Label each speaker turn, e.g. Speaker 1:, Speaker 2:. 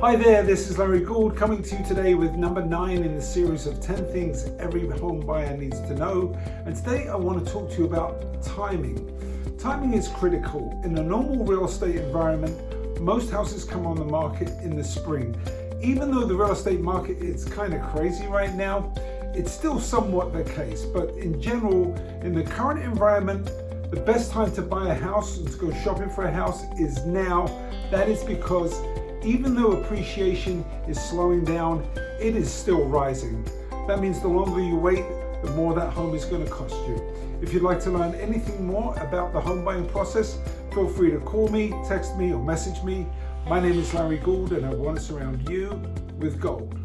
Speaker 1: Hi there, this is Larry Gould coming to you today with number nine in the series of 10 things every home buyer needs to know. And today I want to talk to you about timing. Timing is critical. In a normal real estate environment, most houses come on the market in the spring. Even though the real estate market is kind of crazy right now, it's still somewhat the case. But in general, in the current environment, the best time to buy a house and to go shopping for a house is now. That is because even though appreciation is slowing down, it is still rising. That means the longer you wait, the more that home is going to cost you. If you'd like to learn anything more about the home buying process, feel free to call me, text me or message me. My name is Larry Gould and I want to surround you with gold.